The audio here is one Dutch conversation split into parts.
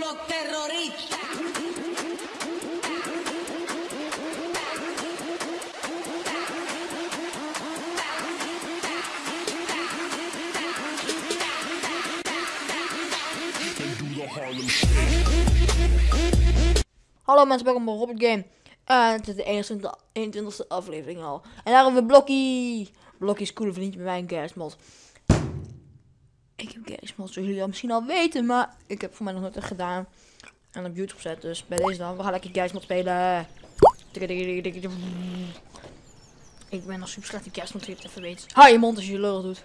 los terroristas. Hallo mensen, welkom bij Robert Game. En het is de 21ste, aflevering al. En daar hebben we Blokkie. Blokkie is coole vriendje met mij, Gersmod. Ik heb Gersmod, zoals jullie al misschien al weten, maar ik heb voor mij nog nooit echt gedaan. En op YouTube gezet, dus bij deze dan. We gaan lekker Gersmod spelen. Ik ben nog super slecht in je het even weet. Hou je mond als je lul doet.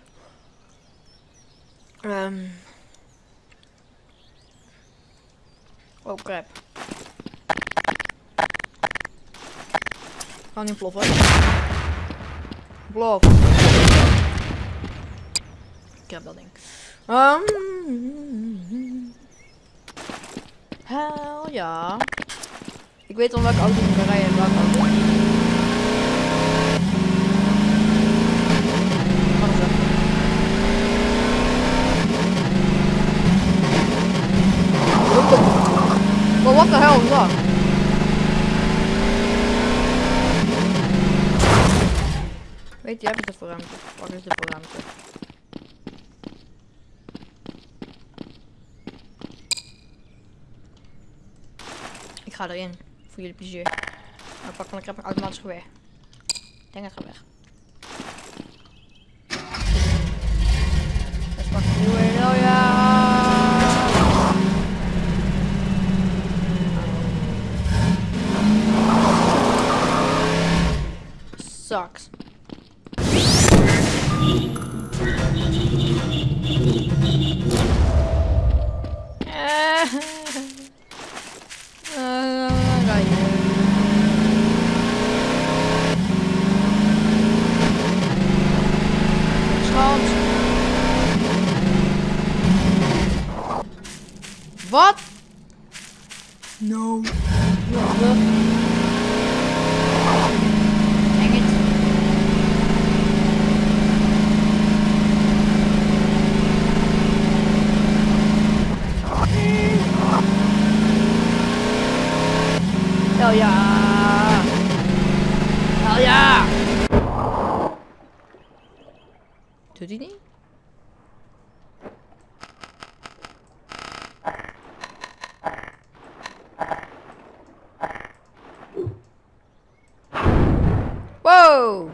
Ehm. Oh crap. Ga niet ploffen. Plof. Ik heb dat ding. Um, hell ja. Ik weet al welke auto ik kan rijden en welke auto. Well, what the hell is dat? Weet je, heb ik het voor ruimte? Wat is dit voor ga erin, voor jullie plezier. Maar pak van ik heb een automatisch geweer. Ik denk het gaat weg. Pak de oh ja! Sucks. Wat? No. Dang it. Hell ja! Hell ja! Doet hij niet? Wow!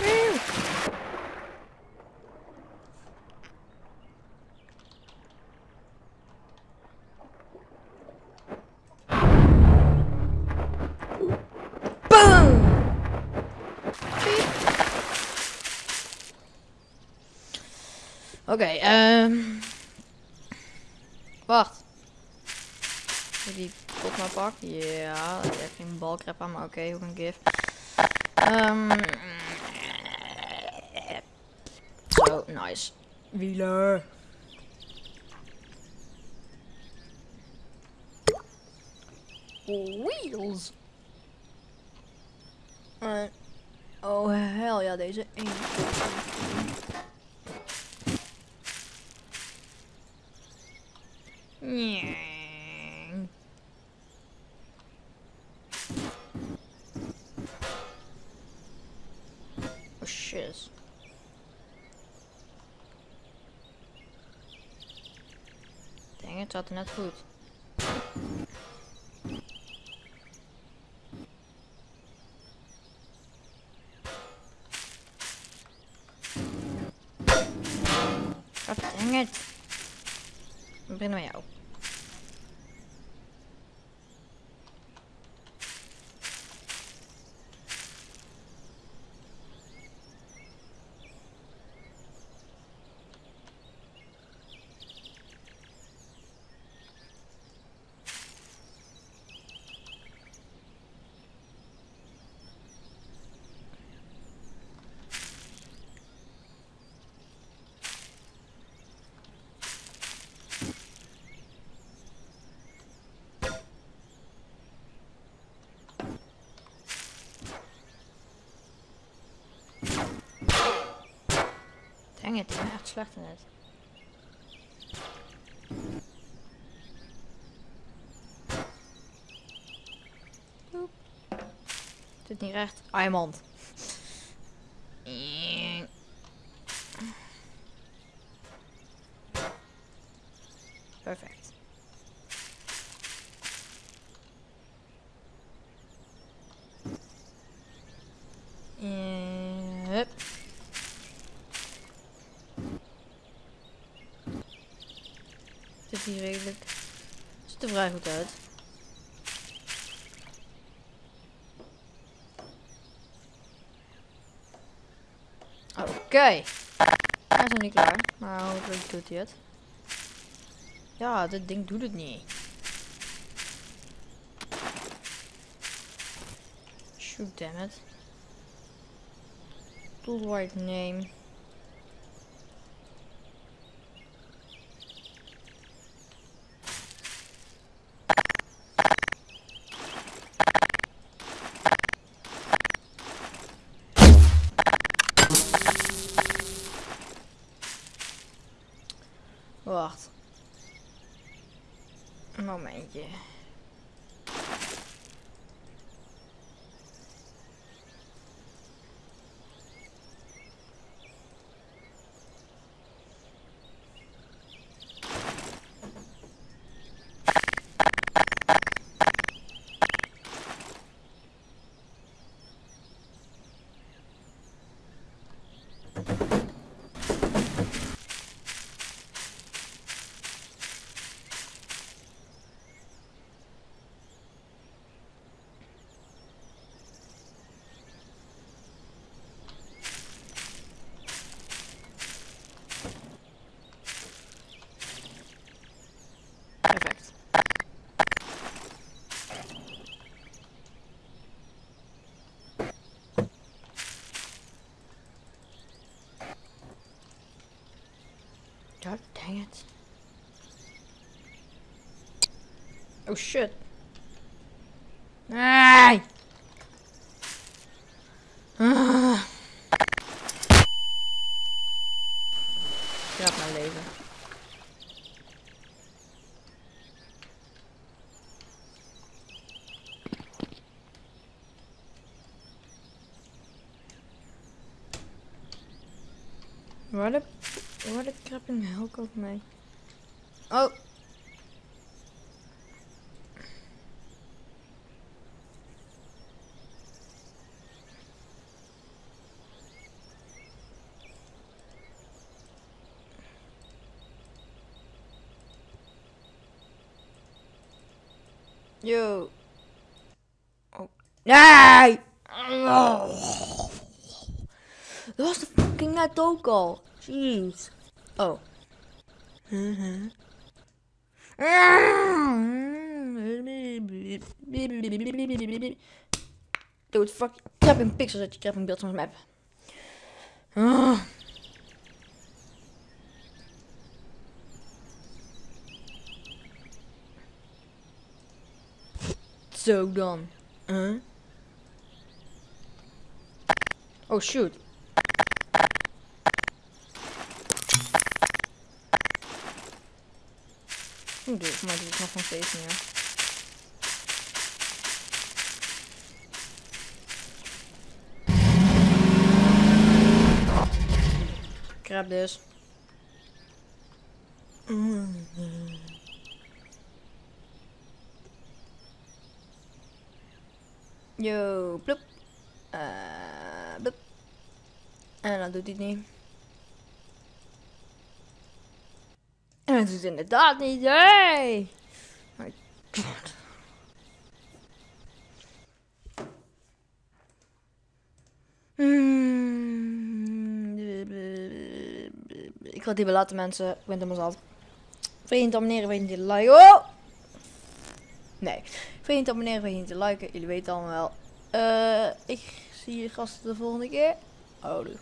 Wee. Boom! Oké, ehm. Wacht. Moet ik die pot maar pak? Ja, dat heeft geen balkrep aan, maar oké, hoe een gif. Ehm. Zo, nice. Wieler. Wheels. Eh, oh hell ja, deze 1. Nee. Oh shit. Dang, het zat net goed. God dang it. Ik begin met jou. Ik ben echt slecht in het. Zit niet recht. Iemand. Perfect. En hup. Hier redelijk. Ziet er vrij goed uit. Oké. Hij is nog niet klaar. Maar hopelijk doet hij het. Ja, dit ding doet het niet. Shoot, damn it. Name. Wacht. Een dang it. Oh shit. Nee! Ah. Grap mijn leven. Waar de crap in hel komt mee? Oh. Yo. Oh. Nee! Dat was de fucking net ook al. Jeez. Oh. Dude, fuck. Krap in pixels uit je krap in beeld van mijn map. Ah. Zo dan. Huh? Oh shoot. Oeh, dit, maar dit is nog steeds meer. Grab dus. Yo, plop. Uh. En dan doet hij niet. En het inderdaad niet. Hey! My god. Hmm. Ik ga het hierbij laten mensen. Ik ben helemaal zat. Vriend, abonneren, weet niet te liken. Oh! Nee. Vriend, abonneren, weet niet te liken. Jullie weten allemaal wel. Eh, ik zie je gasten de volgende keer. Houdoe.